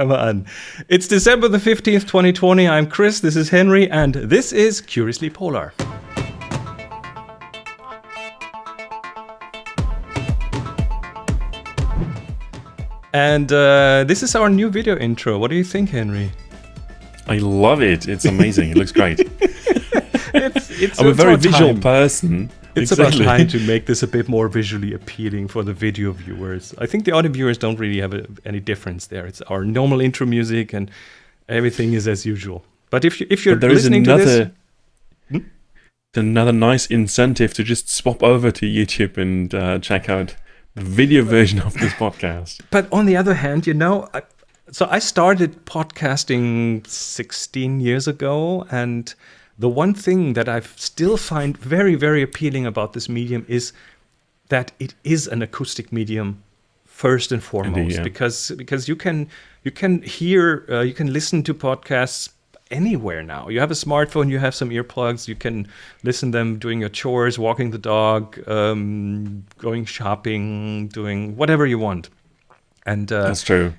Come on. It's December the 15th, 2020. I'm Chris, this is Henry, and this is Curiously Polar. And uh, this is our new video intro. What do you think, Henry? I love it. It's amazing. it looks great. it's, it's, I'm a very visual time. person. It's Exactly. about time to make this a bit more visually appealing for the video viewers. I think the audio viewers don't really have a, any difference there. It's our normal intro music, and everything is as usual. But if you if you're But there is listening to this, another another nice incentive to just swap over to YouTube and uh, check out the video version of this podcast. But on the other hand, you know, I, so I started podcasting 16 years ago, and the one thing that I still find very, very appealing about this medium is that it is an acoustic medium first and foremost, yeah. because because you can you can hear uh, you can listen to podcasts anywhere now. You have a smartphone, you have some earplugs, you can listen them doing your chores, walking the dog, um, going shopping, doing whatever you want. And uh, That's true.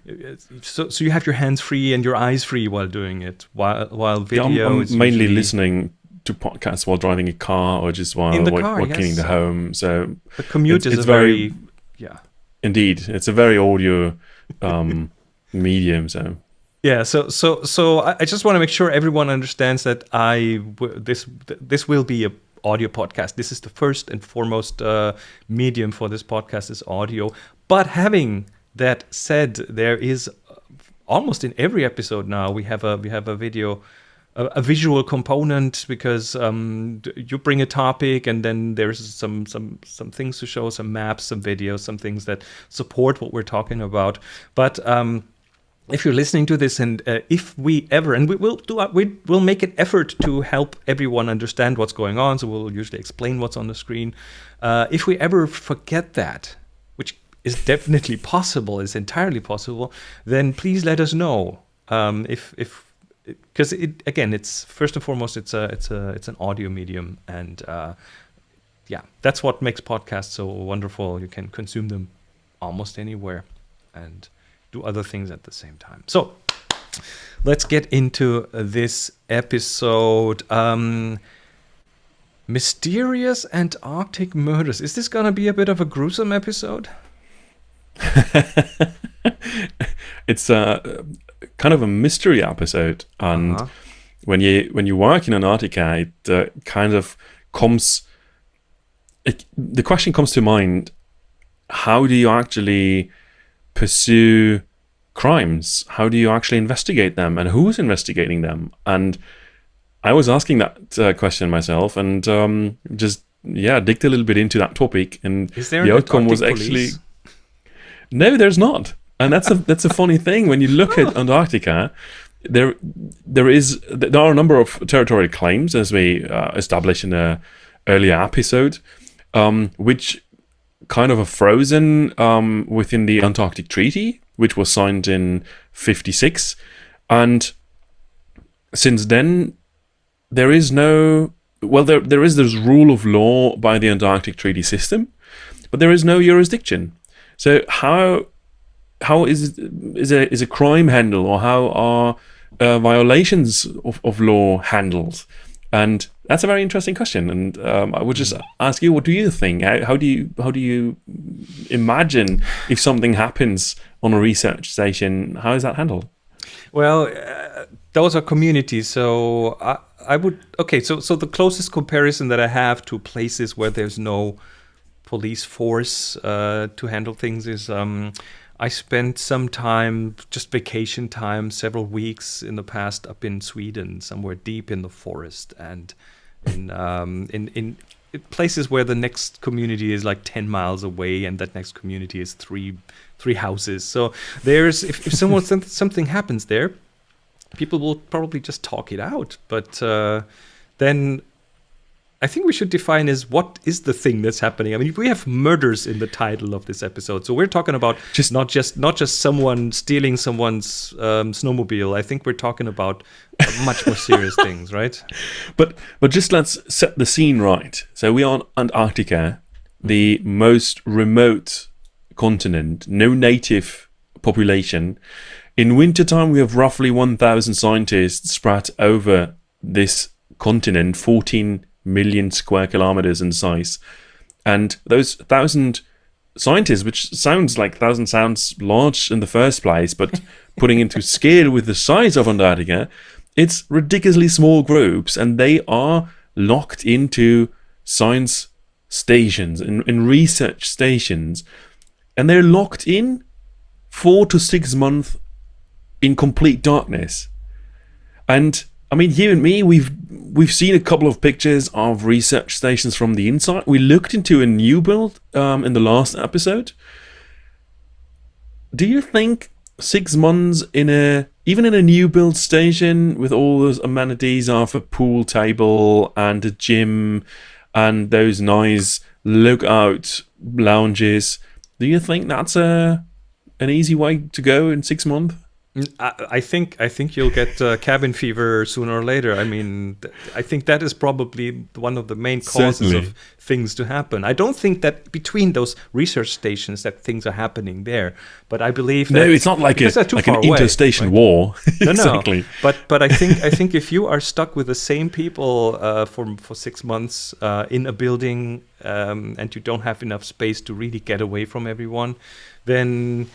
so, so you have your hands free and your eyes free while doing it. While while Yeah, video I'm, I'm is mainly usually- listening to podcasts while driving a car or just while In the while, car, while cleaning the home. So The commute it's- is very, very- yeah indeed, it's a very audio um, medium. So yeah. So so so I, I just want to make sure everyone understands that I this this will be a audio podcast. This is the first and foremost uh, medium for this podcast is audio. But having that said, there is uh, almost in every episode now we have a we have a video a, visual component because um, you bring a topic and then there's some some some things to show some maps some videos some things that support what we're talking about. But um, if you're listening to this and uh, if we ever and we will do we will make an effort to help everyone understand what's going on so we'll usually explain what's on the screen. Uh, if we ever forget that is definitely possible is entirely possible then please let us know um, if if because it again it's first and foremost it's a it's a it's an audio medium and uh, yeah that's what makes podcasts so wonderful. You can consume them almost anywhere and do other things at the same time. So let's get into this episode um mysterious antarctic murders. Is this gonna be a bit of a gruesome episode it's a kind of a mystery episode, and Uh-huh. when you when you work in Antarctica, it uh, kind of comes. It, the question comes to mind: How do you actually pursue crimes? How do you actually investigate them, and who's investigating them? And I was asking that uh, question myself, and um, just yeah, digged a little bit into that topic, and is there the outcome was actually police? No, there's not, and that's a that's a funny thing when you look at Antarctica. There, there is there are a number of territorial claims, as we uh, established in a earlier episode, um, which kind of are frozen um, within the Antarctic Treaty, which was signed in '56, and since then there is no well there there is this rule of law by the Antarctic Treaty System, but there is no jurisdiction. So how how is is a is a crime handled or how are uh, violations of, of law handled? And that's a very interesting question. And um, I would just ask you, what do you think? How, how do you how do you imagine if something happens on a research station? How is that handled? Well, uh, those are communities. So I, I would okay. So so the closest comparison that I have to places where there's no police force uh, to handle things is um, I spent some time, just vacation time, several weeks in the past up in Sweden, somewhere deep in the forest, and in um, in in places where the next community is like 10 miles away and that next community is three three houses. So there's if, if someone something happens there people will probably just talk it out. But uh, then I think we should define is what is the thing that's happening. I mean, we have murders in the title of this episode, so we're talking about Just- not just not just someone stealing someone's um, snowmobile. I think we're talking about much more serious things, right? But but just let's set the scene right. So we are on Antarctica, the most remote continent, no native population. In wintertime, we have roughly 1,000 scientists spread over this continent, 14 million square kilometers in size. And those 1,000 scientists, which sounds like 1,000 sounds large in the first place, but putting into scale with the size of Antarctica, it's ridiculously small groups and they are locked into science stations and, and research stations and they're locked in four to six months in complete darkness and i mean you and me we've we've seen a couple of pictures of research stations from the inside. We looked into a new build um, in the last episode. Do you think six months in a even in a new build station with all those amenities of a pool table and a gym and those nice lookout lounges do you think that's a an easy way to go in six months I, I think I think you'll get uh, cabin fever sooner or later. I mean, th- I think that is probably one of the main causes Certainly. of things to happen. I don't think that between those research stations that things are happening there, but I believe no it's not like a because they're too like an away, interstation right? war No, no. exactly But but I think I think if you are stuck with the same people uh, for for six months uh, in a building um, and you don't have enough space to really get away from everyone, then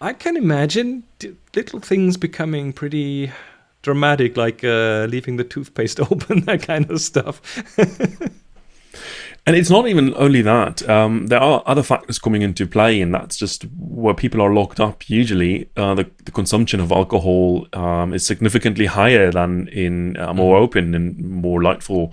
I can imagine little things becoming pretty dramatic, like uh, leaving the toothpaste open, that kind of stuff. And it's not even only that. Um, there are other factors coming into play, and that's just where people are locked up. Usually, uh, the, the consumption of alcohol um, is significantly higher than in uh, more open and more lightful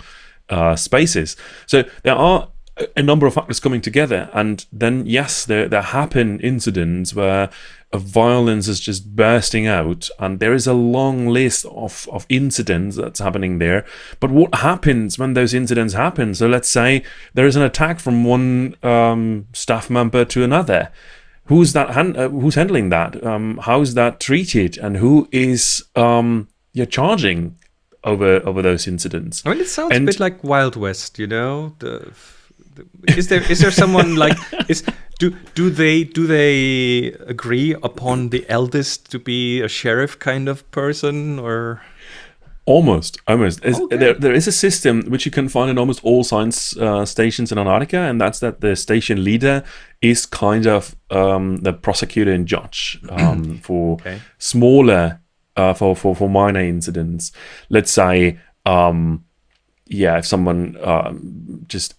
uh, spaces. So there are a- a number of factors coming together, and then yes, there there happen incidents where a violence is just bursting out, and there is a long list of of incidents that's happening there. But what happens when those incidents happen? So let's say there is an attack from one um, staff member to another. Who's that? Han- uh, who's handling that? Um, how is that treated? And who is um, yeah charging over over those incidents? I mean, it sounds And- a bit like Wild West, you know. The, is there is there someone like is do do they do they agree upon the eldest to be a sheriff kind of person or? Almost, almost. Okay. There, there is a system which you can find in almost all science uh, stations in Antarctica, and that's that the station leader is kind of um, the prosecutor and judge um, for Okay. smaller, uh, for, for for minor incidents. Let's say, um, yeah, if someone um, just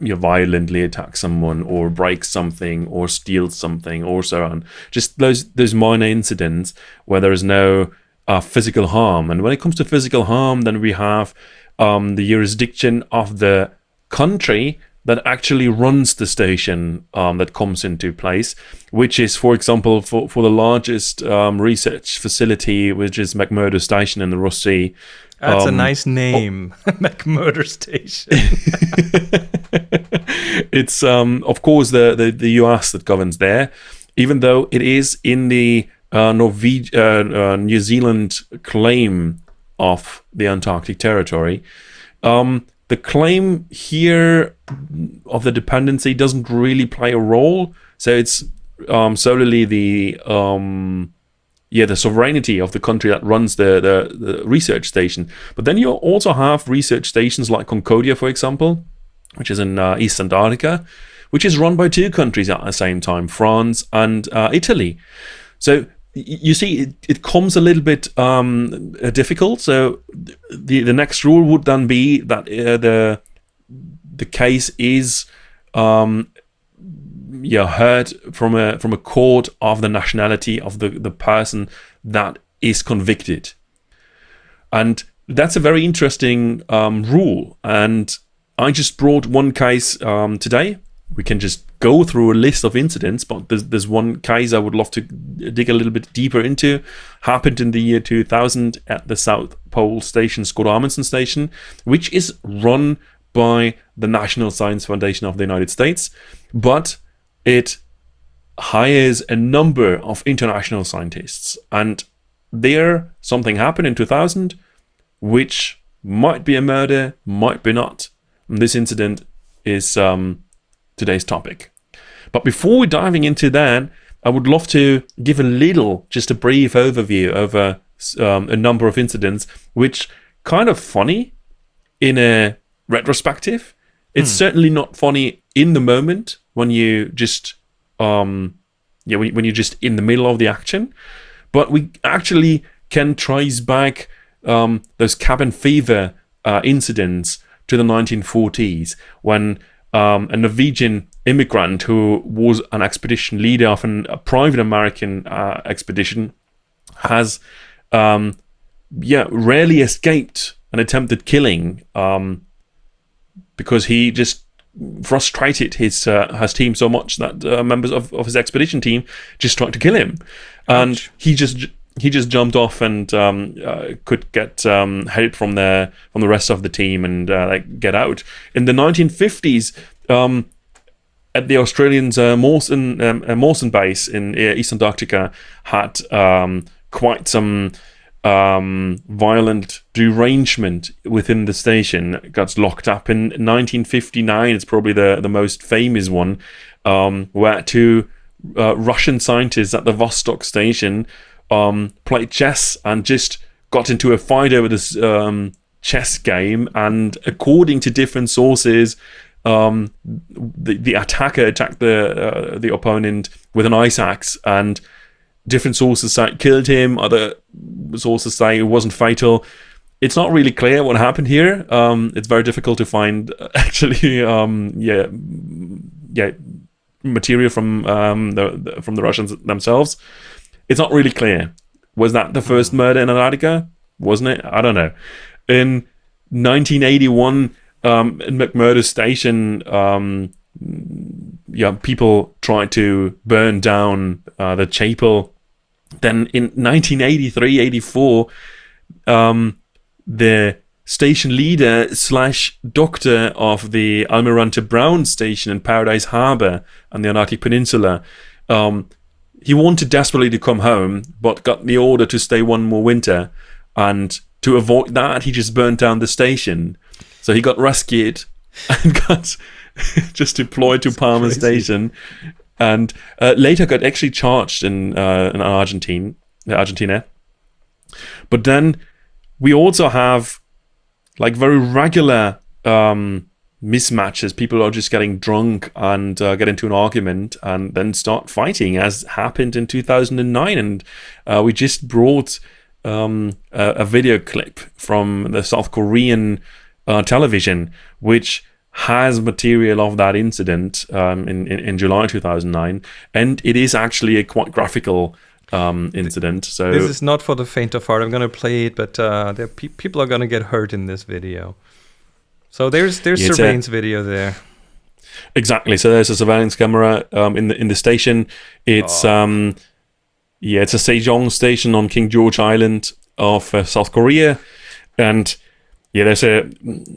you know, violently attack someone or break something or steal something or so on. Just those those minor incidents where there is no uh, physical harm. And when it comes to physical harm, then we have um, the jurisdiction of the country that actually runs the station um, that comes into place, which is, for example, for, for the largest um, research facility, which is McMurdo Station in the Ross Sea. That's a um, nice name, McMurder Station. it's um, of course the, the, the US that governs there, even though it is in the uh, Norve- uh, uh, New Zealand claim of the Antarctic territory. Um, the claim here of the dependency doesn't really play a role, so it's um, solely the um, yeah the sovereignty of the country that runs the, the the research station. But then you also have research stations like Concordia, for example, which is in uh, East Antarctica, which is run by two countries at the same time, France and uh, Italy. So you see, it, it comes a little bit um, uh, difficult. So the the next rule would then be that uh, the the case is um, yeah heard from a from a court of the nationality of the the person that is convicted, and that's a very interesting um, rule. And I just brought one case um, today. We can just go through a list of incidents, but there's, there's one case I would love to dig a little bit deeper into. Happened in the year 2000 at the South Pole Station, Scott Amundsen Station, which is run by the National Science Foundation of the United States, but it hires a number of international scientists. And there, something happened in 2000 which might be a murder, might be not. And this incident is um, today's topic. But before diving into that, I would love to give a little, just a brief overview over um, a number of incidents, which kind of funny in a retrospective. It's certainly not funny in the moment when you just um, yeah, when, when you're just in the middle of the action. But we actually can trace back um, those cabin fever uh, incidents to the 1940s when um, a Norwegian immigrant who was an expedition leader of an, a private American uh, expedition has, um, yeah, rarely escaped an attempted killing um, because he just frustrated his uh, his team so much that uh, members of, of his expedition team just tried to kill him, and Ouch. he just he just jumped off and um, uh, could get um, help from the from the rest of the team and uh, like get out. In the 1950s, um, at the Australians' uh, Mawson um, uh, Mawson base in uh, East Antarctica had um, quite some um, violent derangement within the station. Got locked up in 1959. It's probably the the most famous one, um, where two uh, Russian scientists at the Vostok station um, played chess and just got into a fight over this um, chess game. And according to different sources, um, the the attacker attacked the uh, the opponent with an ice axe, and different sources say it killed him. Other sources say it wasn't fatal. It's not really clear what happened here. Um, it's very difficult to find actually, um, yeah, yeah, material from um, the, the from the Russians themselves. It's not really clear. Was that the first murder in Antarctica? Wasn't it? I don't know. In 1981, um, in McMurdo Station, um, yeah, people tried to burn down uh, the chapel. Then in 1983, 84, um, the station leader slash doctor of the Almirante Brown station in Paradise Harbor on the Antarctic Peninsula, um, he wanted desperately to come home, but got the order to stay one more winter. And to avoid that, he just burnt down the station. So he got rescued and got just deployed to Palmer. Station, and uh, later got actually charged in uh, in Argentine, Argentina. But then we also have like very regular um, mismatches. People are just getting drunk and uh, get into an argument and then start fighting, as happened in 2009. And uh, we just brought um, a, a video clip from the South Korean uh, television, which has material of that incident um, in, in in July 2009, and it is actually a quite graphical um, incident. So This is not for the faint of heart. I'm gonna play it, but uh, there pe- people are gonna get hurt in this video. So there's there's Yeah, surveillance video there. Exactly. So there's a surveillance camera um, in the in the station. It's um, yeah, it's a Sejong station on King George Island of uh, South Korea, and yeah, there's a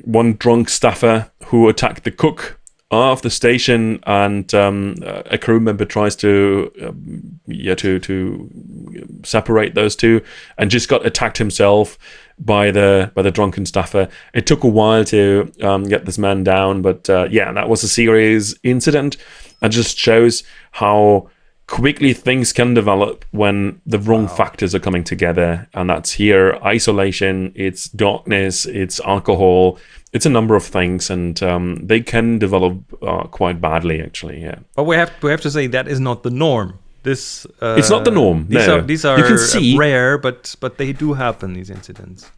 one drunk staffer who attacked the cook of the station, and um, a crew member tries to um, yeah to to separate those two, and just got attacked himself by the by the drunken staffer. It took a while to um, get this man down, but uh, yeah, that was a serious incident, and just shows how quickly things can develop when the wrong factors are coming together, and that's here isolation, it's darkness, it's alcohol, it's a number of things, and um, they can develop uh, quite badly actually. Yeah. But we have we have to say that is not the norm. This uh, It's not the norm, These no. are these You can see- rare, but but they do happen. These incidents.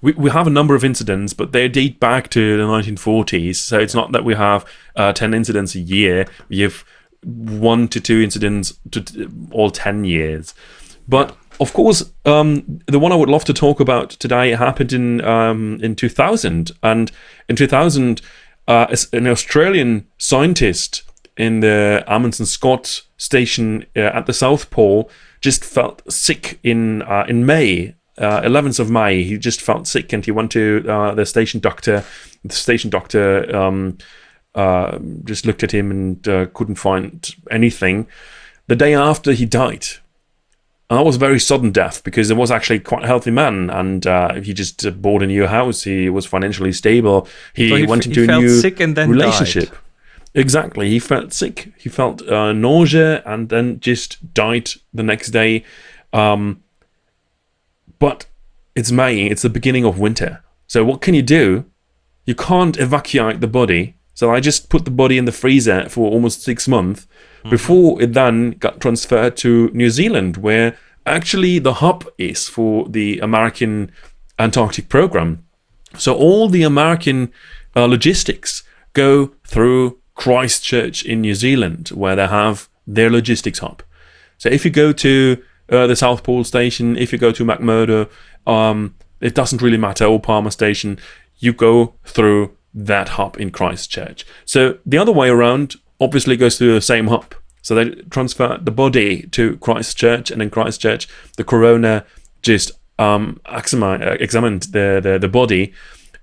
we, we have a number of incidents, but they date back to the 1940s. So it's not that we have uh, 10 incidents a year. We have one to two incidents to all 10 years. But of course, um, the one I would love to talk about today happened in um, in 2000. And in 2000, uh, an Australian scientist in the Amundsen Scott station uh, at the South Pole just felt sick in uh, in May, uh, 11th of May. He just felt sick and he went to uh, the station doctor. The station doctor um, uh, just looked at him and uh, couldn't find anything. The day after, he died. And that was a very sudden death because it was actually quite a healthy man, and uh, he just uh, bought a new house. He was financially stable. He, So he went into he a new sick and then relationship. Exactly. He felt sick. He felt uh, nausea and then just died the next day. Um, but it's May. It's the beginning of winter. So what can you do? You can't evacuate the body. So I just put the body in the freezer for almost six months mm-hmm. before it then got transferred to New Zealand, where actually the hub is for the American Antarctic program. So all the American uh, logistics go through Christchurch in New Zealand, where they have their logistics hub. So if you go to uh, the South Pole Station, if you go to McMurdo, um, it doesn't really matter, or Palmer Station, you go through that hub in Christchurch. So the other way around obviously goes through the same hub. So they transfer the body to Christchurch, and in Christchurch, the coroner just um, examined the, the, the body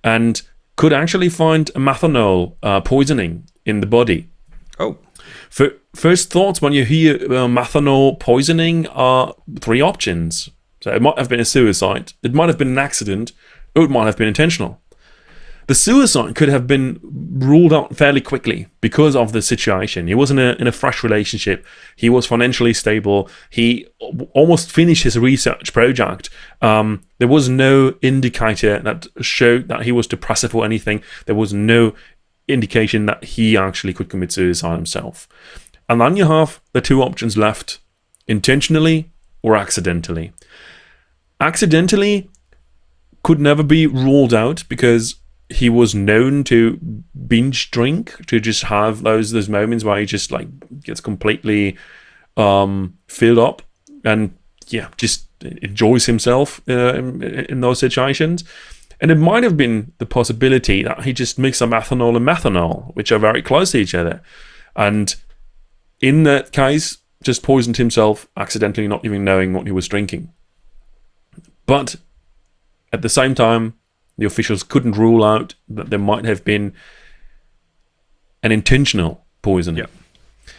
and could actually find methanol uh, poisoning in the body. Oh. For first thoughts when you hear uh, methanol poisoning are three options. So it might have been a suicide, it might have been an accident, or it might have been intentional. The suicide could have been ruled out fairly quickly because of the situation. He was in a, in a fresh relationship. He was financially stable. He almost finished his research project. Um, there was no indicator that showed that he was depressive or anything. There was no indication that he actually could commit suicide himself. And then you have the two options left intentionally or accidentally. Accidentally could never be ruled out because he was known to binge drink, to just have those those moments where he just like gets completely um, filled up and yeah, just enjoys himself uh, in, in those situations. And it might have been the possibility that he just mixed some ethanol and methanol, which are very close to each other. And in that case, just poisoned himself accidentally, not even knowing what he was drinking. But at the same time, the officials couldn't rule out that there might have been an intentional poisoning. Yeah.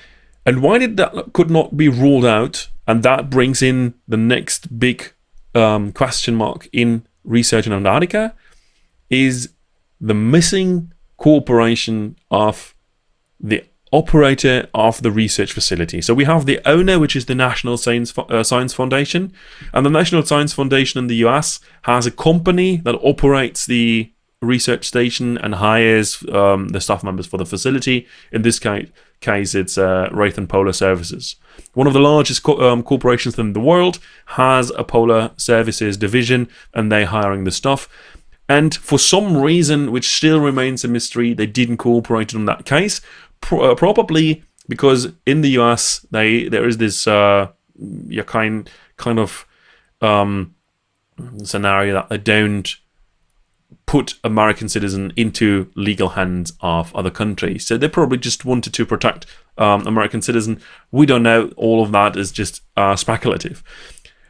And why did that could not be ruled out? And that brings in the next big um, question mark in research in Antarctica is the missing cooperation of the operator of the research facility. So we have the owner, which is the National Science, uh, Science Foundation, and the National Science Foundation in the US has a company that operates the research station and hires um, the staff members for the facility. In this case, it's uh, Raytheon Polar Services. One of the largest co um, corporations in the world has a polar services division, and they're hiring the staff. And for some reason, which still remains a mystery, they didn't cooperate on that case. Pro uh, probably because in the US, they there is this uh, kind kind of um, scenario that they don't put American citizen into legal hands of other countries. So they probably just wanted to protect um, American citizen. We don't know. All of that is just uh, speculative.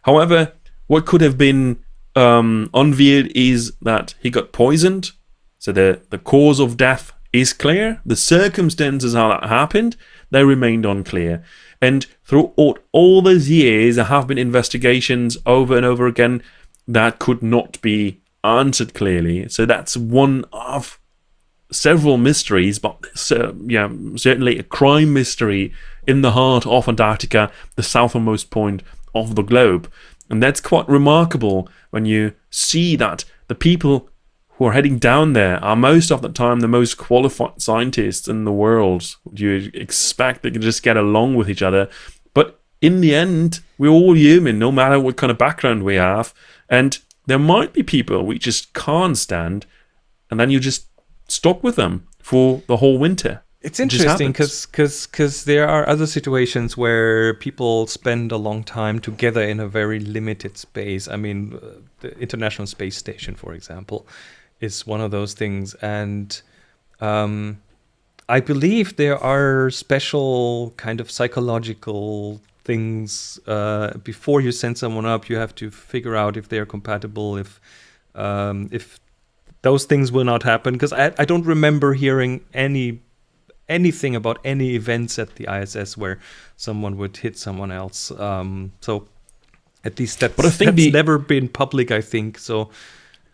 However, what could have been um, unveiled is that he got poisoned. So the, the cause of death is clear. The circumstances how that happened, they remained unclear. And throughout all those years, there have been investigations over and over again that could not be answered clearly. So that's one of several mysteries, but uh, yeah, certainly a crime mystery in the heart of Antarctica, the southernmost point of the globe. And that's quite remarkable when you see that the people who are heading down there are most of the time the most qualified scientists in the world. You expect they can just get along with each other. But in the end, we're all human, no matter what kind of background we have. And there might be people we just can't stand, and then you just stuck with them for the whole winter. It's interesting because because because there are other situations where people spend a long time together in a very limited space. I mean, uh, the International Space Station, for example, is one of those things, and um, I believe there are special kind of psychological things uh, before you send someone up. You have to figure out if they're compatible, if um, if those things will not happen. Because I, I don't remember hearing any anything about any events at the ISS where someone would hit someone else. Um, so at least that's, but I think that's the, never been public. I think so.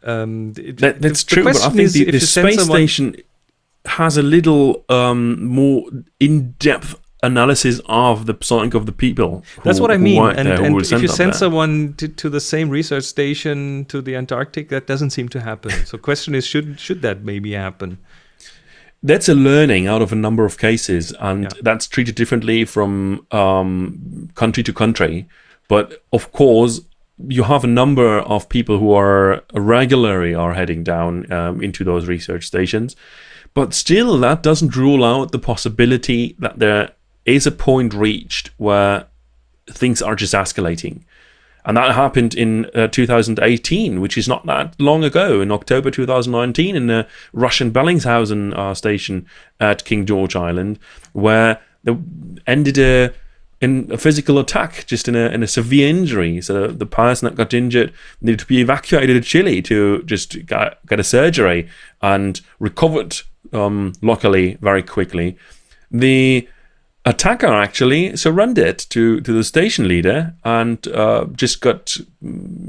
Um, that, that's the, true, but I think the, the space station has a little um, more in-depth analysis of the psyche of the people. That's who- what I mean. And, there, and if you send there. someone to, to the same research station to the Antarctic, that doesn't seem to happen. So, question is, should should that maybe happen? that's a learning out of a number of cases, and Yeah. that's treated differently from um, country to country. But of course, you have a number of people who are regularly are heading down um, into those research stations. But still, that doesn't rule out the possibility that there is a point reached where things are just escalating. And that happened in uh, 2018, which is not that long ago, in October 2019, in the Russian Bellingshausen uh, station at King George Island, where there ended a, in a physical attack, just in a, in a severe injury. So the person that got injured needed to be evacuated to Chile to just get, get a surgery and recovered, um, luckily, very quickly. The attacker actually surrendered to, to the station leader and uh, just got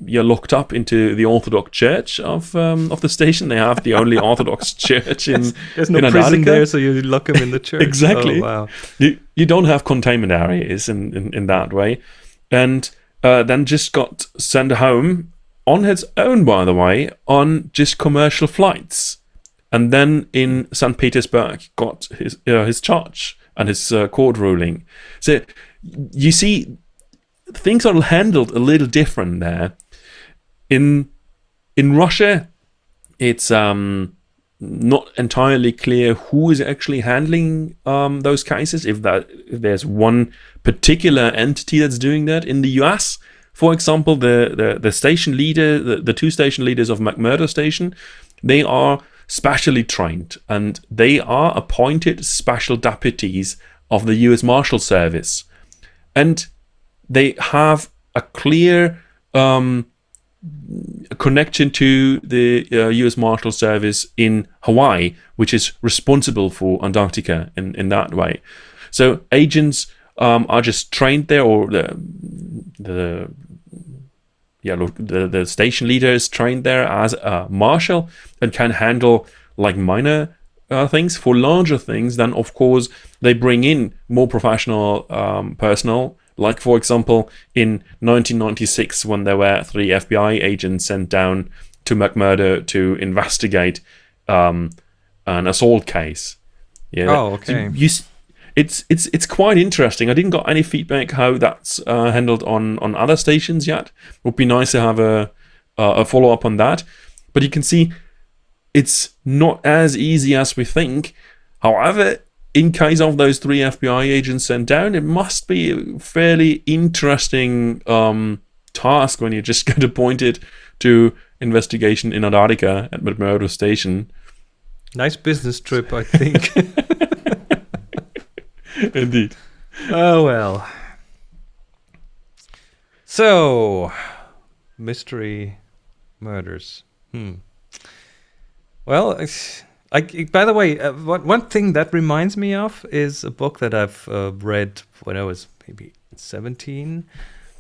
yeah locked up into the Orthodox Church of um, of the station. They have the only Orthodox church in There's no in prison Antarctica. there, so you lock them in the church. Exactly. Oh, wow. You you don't have containment areas in in, in that way, and uh, then just got sent home on his own, by the way, on just commercial flights, and then in St. Petersburg got his uh, his charge and his uh, court ruling. So you see, things are handled a little different there. In in Russia, it's um not entirely clear who is actually handling um, those cases. If that if there's one particular entity that's doing that in the U.S., for example, the the, the station leader, the, the two station leaders of McMurdo Station, they are specially trained and they are appointed special deputies of the U.S. Marshal Service, and they have a clear um, connection to the uh, U.S. Marshal Service in Hawaii, which is responsible for Antarctica in, in that way. So agents um, are just trained there, or the the yeah look, the the station leader is trained there as a marshal and can handle like minor uh, things. For larger things, then of course they bring in more professional um, personnel like, for example, in 1996, when there were three FBI agents sent down to McMurdo to investigate um, an assault case. Yeah. Oh, So okay. you, s- it's it's it's quite interesting. I didn't got any feedback how that's uh, handled on on other stations yet. Would be nice to have a uh, a follow up on that. But you can see it's not as easy as we think. However, in case of those three FBI agents sent down, it must be a fairly interesting um, task when you just get appointed to investigation in Antarctica at McMurdo Station. Nice business trip, I think. Indeed. oh well. So, mystery murders. Hmm. Well, I, by the way, uh, one, one thing that reminds me of is a book that I've uh, read when I was maybe 17.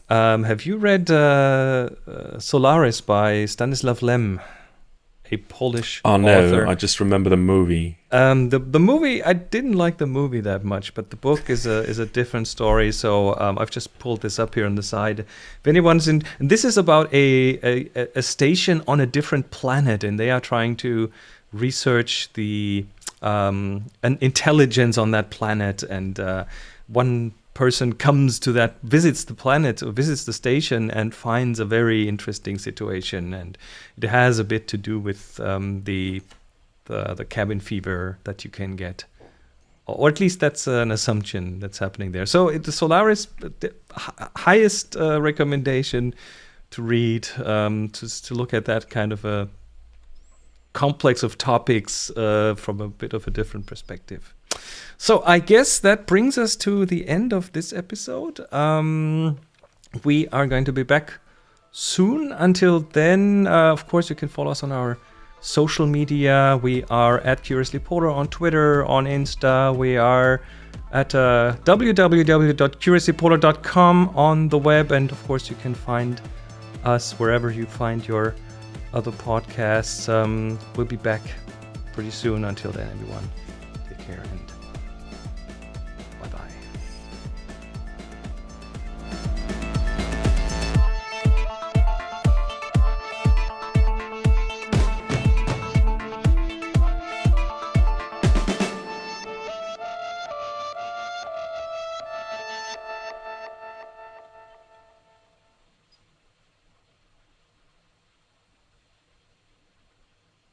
Um, have you read uh, uh, Solaris by Stanislav Lem, a Polish Oh no, author? I just remember the movie. Um, the the movie I didn't like the movie that much, but the book is a is a different story. So um, I've just pulled this up here on the side. If anyone's in, this is about a, a a station on a different planet, and they are trying to research the um, an intelligence on that planet, and uh, one person comes to that visits the planet or visits the station and finds a very interesting situation and it has a bit to do with um, the the the cabin fever that you can get, or at least that's an assumption that's happening there. So the Solaris, the highest uh, recommendation to read, um, to to look at that kind of a complex of topics uh, from a bit of a different perspective. So I guess that brings us to the end of this episode. Um, we are going to be back soon. Until then, uh, of course, you can follow us on our social media. We are at Curiously Polar on Twitter, on Insta. We are at uh, www.curiouslypolar.com on the web. And of course, you can find us wherever you find your other podcasts. Um, we'll be back pretty soon. Until then, everyone, take care